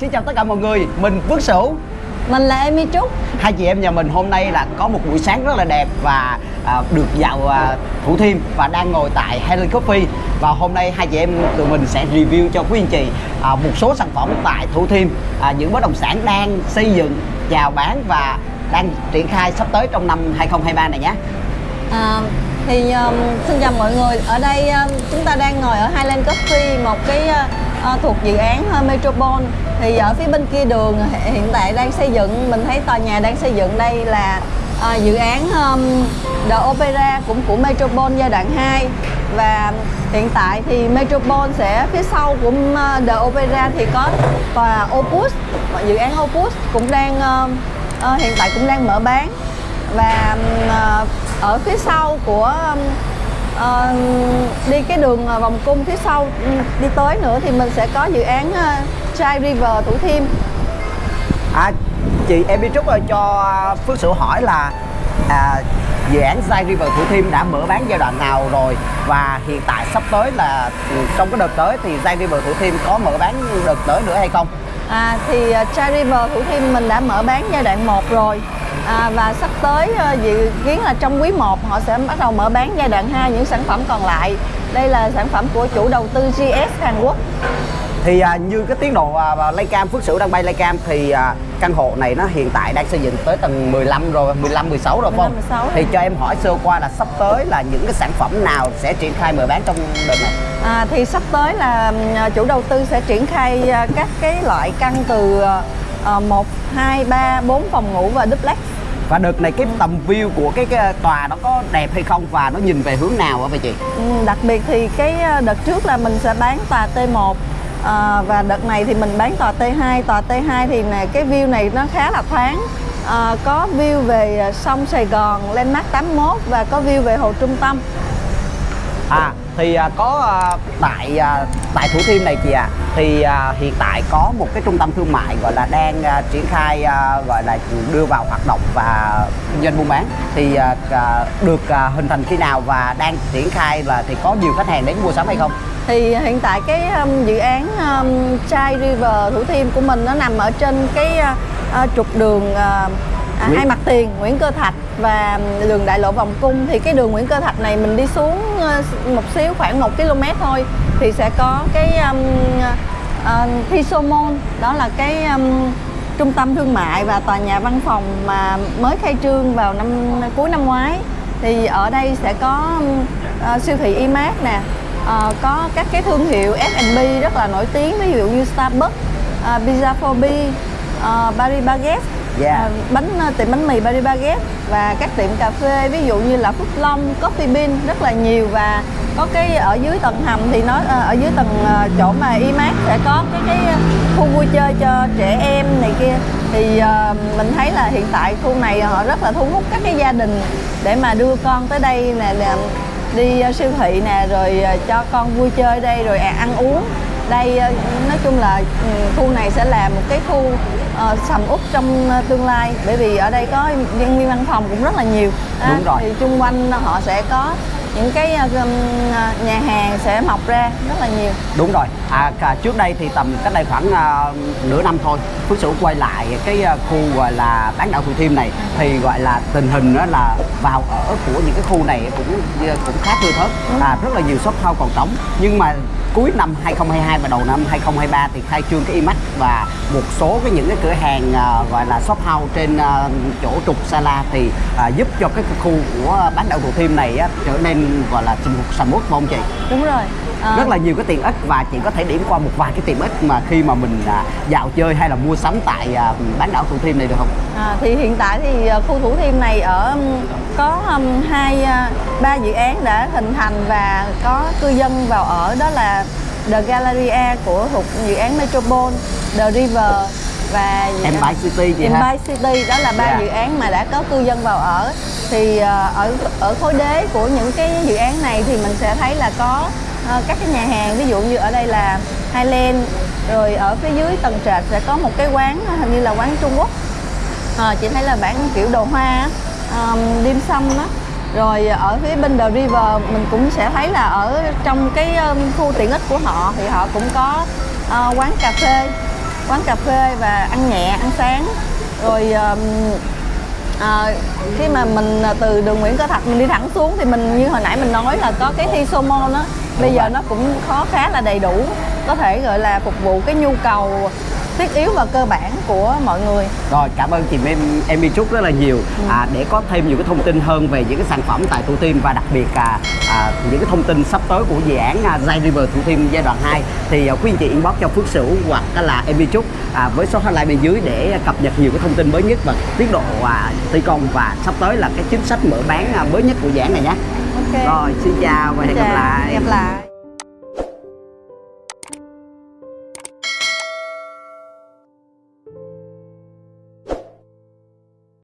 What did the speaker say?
xin chào tất cả mọi người, mình Phước Sửu. Mình là Amy Trúc. Hai chị em nhà mình hôm nay là có một buổi sáng rất là đẹp và à, được dạo à, Thủ Thiêm và đang ngồi tại Helen Coffee. Và hôm nay hai chị em tụi mình sẽ review cho quý anh chị à, một số sản phẩm tại Thủ Thiêm. À, Những bất động sản đang xây dựng, chào bán và đang triển khai sắp tới trong năm 2023 này nhé. À, Thì um, xin chào mọi người. Ở đây um, chúng ta đang ngồi ở Highland Coffee Một cái uh, thuộc dự án uh, Metropole thì ở phía bên kia đường hiện tại đang xây dựng Mình thấy tòa nhà đang xây dựng đây là à, dự án um, The Opera cũng của Metropole giai đoạn 2 Và hiện tại thì Metropole sẽ phía sau của uh, The Opera thì có tòa Opus Dự án Opus cũng đang uh, uh, hiện tại cũng đang mở bán. Và uh, ở phía sau của uh, đi cái đường vòng cung phía sau đi tới nữa thì mình sẽ có dự án uh, Chai River Thủ Thiêm. À, chị em đi Trúc ơi cho Phước Sửu hỏi là à, dự án Chai River Thủ Thiêm đã mở bán giai đoạn nào rồi? Và hiện tại sắp tới là trong cái đợt tới thì Chai River Thủ Thiêm có mở bán đợt tới nữa hay không? À, thì Chai River Thủ Thiêm mình đã mở bán giai đoạn 1 rồi. À, và sắp tới uh, dự kiến là trong quý 1 họ sẽ bắt đầu mở bán giai đoạn 2 những sản phẩm còn lại. Đây là sản phẩm của chủ đầu tư GS Hàn Quốc thì à, như cái tiến độ à, Laycam Phước Sửu đang bay Laycam thì à, căn hộ này nó hiện tại đang xây dựng tới tầng 15 rồi 15 16 rồi 15, 16 thì cho em hỏi sơ qua là sắp tới là những cái sản phẩm nào sẽ triển khai mở bán trong đợt này? À, thì sắp tới là à, chủ đầu tư sẽ triển khai à, các cái loại căn từ uh, 1 2 3 4 phòng ngủ và duplex. Và đợt này cái tầm view của cái, cái tòa nó có đẹp hay không và nó nhìn về hướng nào hả vậy chị? Ừ, đặc biệt thì cái đợt trước là mình sẽ bán tòa T1 à, và đợt này thì mình bán tòa T2 tòa T2 thì này, cái view này nó khá là thoáng. À, có view về sông Sài Gòn Landmark 81 và có view về hồ trung tâm à thì à, có à, tại à, tại Thủ Thiêm này chị ạ à, thì à, hiện tại có một cái trung tâm thương mại gọi là đang à, triển khai à, gọi là đưa vào hoạt động và kinh doanh buôn bán thì à, à, được à, hình thành khi nào và đang triển khai và thì có nhiều khách hàng đến mua sắm hay không? thì hiện tại cái um, dự án um, Chai River Thủ Thiêm của mình nó nằm ở trên cái uh, trục đường uh, à, hai mặt tiền Nguyễn Cơ Thạch và đường đại lộ vòng cung. Thì cái đường Nguyễn Cơ Thạch này mình đi xuống một xíu khoảng 1 km thôi thì sẽ có cái um, uh, Thisomon đó là cái um, trung tâm thương mại và tòa nhà văn phòng mà mới khai trương vào năm cuối năm ngoái. Thì ở đây sẽ có uh, siêu thị Imax nè uh, có các cái thương hiệu F&B rất là nổi tiếng ví dụ như Starbucks, uh, Pizza for Bee, uh, Paris Baguette yeah. à, bánh ờ, tiệm bánh mì Paris Baguette và các tiệm cà phê ví dụ như là Phúc Long, Coffee Bean rất là nhiều và có cái ở dưới tầng hầm thì nó ờ, ở dưới tầng ờ, chỗ mà IMAX sẽ có cái cái khu vui chơi cho trẻ em này kia thì uh, mình thấy là hiện tại khu này họ rất là thu hút các cái gia đình để mà đưa con tới đây nè đi siêu thị nè rồi cho con vui chơi đây rồi à, ăn uống đây nói chung là ừ, khu này sẽ là một cái khu uh, sầm út trong tương lai. Bởi vì ở đây có nhân viên văn phòng cũng rất là nhiều. À, đúng rồi. thì chung quanh họ sẽ có những cái nhà hàng sẽ mọc ra rất là nhiều. Đúng rồi. À trước đây thì tầm cách đây khoảng uh, nửa năm thôi phước sửu quay lại cái khu gọi là bán đảo thủ thiêm này thì gọi là tình hình đó là vào ở của những cái khu này cũng cũng khá thưa thớt. À, rất là nhiều shop house còn trống. Nhưng mà cuối năm 2022 và đầu năm 2023 thì khai trương cái IMAX và một số cái những cái cửa hàng uh, gọi là shop house trên uh, chỗ trục Sala thì uh, giúp cho cái khu của bán đảo Thủ Thiêm này uh, trở nên gọi là sầm uất không chị? Đúng rồi. À... rất là nhiều cái tiện ích và chị có thể điểm qua một vài cái tiện ích mà khi mà mình à, dạo chơi hay là mua sắm tại à, bán đảo Thủ Thiêm này được không? À, thì hiện tại thì khu Thủ Thiêm này ở có um, hai ba dự án đã hình thành và có cư dân vào ở đó là The Galleria của thuộc dự án Metropole, The River và Empire City chị Empire ha? City đó là ba yeah. Dạ. dự án mà đã có cư dân vào ở thì ở ở khối đế của những cái dự án này thì mình sẽ thấy là có uh, các cái nhà hàng ví dụ như ở đây là Highland rồi ở phía dưới tầng trệt sẽ có một cái quán hình như là quán Trung Quốc à, chị thấy là bán kiểu đồ hoa um, dim sum đó rồi ở phía bên The River mình cũng sẽ thấy là ở trong cái um, khu tiện ích của họ thì họ cũng có uh, quán cà phê quán cà phê và ăn nhẹ ăn sáng. Rồi um, à, khi mà mình à, từ đường Nguyễn Cơ Thạch mình đi thẳng xuống thì mình như hồi nãy mình nói là có cái thi Somon á bây giờ nó cũng khó khá là đầy đủ có thể gọi là phục vụ cái nhu cầu thiết yếu và cơ bản của mọi người. Rồi cảm ơn chị em Emy Trúc rất là nhiều. À, để có thêm nhiều cái thông tin hơn về những cái sản phẩm tại Thủ Thiêm và đặc biệt à, à, những cái thông tin sắp tới của dự án à, Zai River Thủ Thiêm giai đoạn 2 thì à, quý anh chị inbox cho Phước Sửu hoặc là Emy Trúc à, với số hotline bên dưới để cập nhật nhiều cái thông tin mới nhất và tiến độ à, thi công và sắp tới là cái chính sách mở bán à, mới nhất của dự án này nhé. ok. Rồi xin chào và hẹn gặp lại. gặp lại